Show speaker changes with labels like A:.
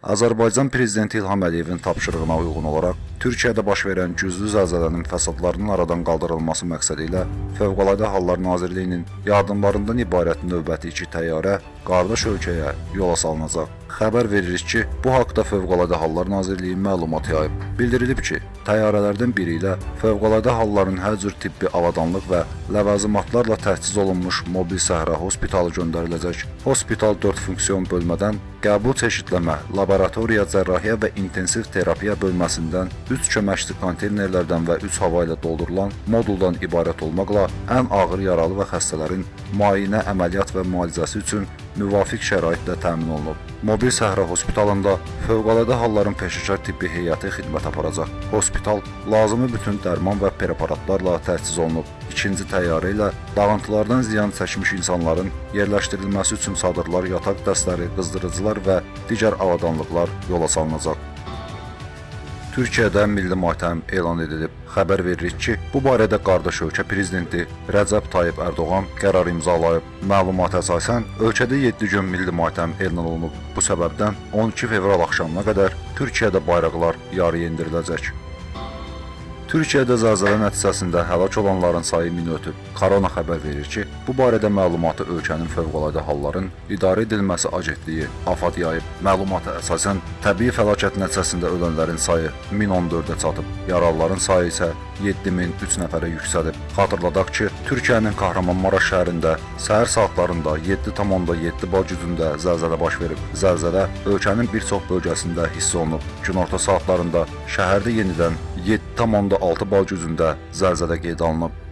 A: Azərbaycan Prezidenti İlham Əliyevin tapşırığına uyğun olaraq Türkiyədə baş verən güclü zəlzələnin fəsadlarının aradan qaldırılması məqsədi ilə Fövqəladə Hallar Nazirliyinin yardımlarından ibarət növbəti iki təyyarə qardaş ölkəyə yola salınacaq. Xəbər veririk ki, bu haqda Fövqəladə Hallar Nazirliyi məlumat yayıb. Bildirilib ki, təyyarələrdən biri ilə Fövqəladə Halların hər cür tibbi avadanlıq və ləvazimatlarla təchiz olunmuş mobil səhra hospitalı göndəriləcək. Hospital 4 funksiyon bölmədən qəbul çeşidləmə, laboratoriya, cərrahiyyə və intensiv terapiya bölməsindən 3 köməkçi konteynerlərdən və 3 hava ilə doldurulan moduldan ibarət olmaqla ən ağır yaralı və xəstələrin müayinə, əməliyyat və müalicəsi üçün müvafiq şəraitlə təmin olunub. Mobil səhra hospitalında fövqəladə halların peşəkar tibbi heyəti xidmət aparacaq. Hospital lazımi bütün dərman və preparatlarla təchiz olunub. İkinci təyyarə ilə dağıntılardan ziyan çəkmiş insanların yerləşdirilməsi üçün çadırlar, yataq dəstləri, qızdırıcılar və digər avadanlıqlar yola salınacaq. Türkiyədə milli matəm elan edilib. Xəbər veririk ki, bu barədə qardaş ölkə prezidenti Rəcəb Tayyib Ərdoğan qərar imzalayıb. Məlumata əsasən ölkədə 7 gün milli matəm elan olunub. Bu səbəbdən 12 fevral axşamına qədər Türkiyədə bayraqlar yarı endiriləcək. Türkiyədə zəlzələ nəticəsində həlak olanların sayı 1000 ötüb. Korona xəbər verir ki, bu barədə məlumatı ölkənin fövqəladə halların idarə edilməsi agentliyi AFAD yayıb. Məlumata əsasən təbii fəlakət nəticəsində ölənlərin sayı 1014-ə çatıb. Yaralıların sayı isə 7003 nəfərə yüksəlib. Xatırladaq ki, Türkiyənin Kahramanmaraş şəhərində səhər saatlarında 7,7 bal gücündə zəlzələ baş verib. Zəlzələ ölkənin bir çox bölgəsində hiss olunub. Günorta saatlarında şəhərdə yenidən 7,6 bal gücündə zəlzələ qeydə alınıb.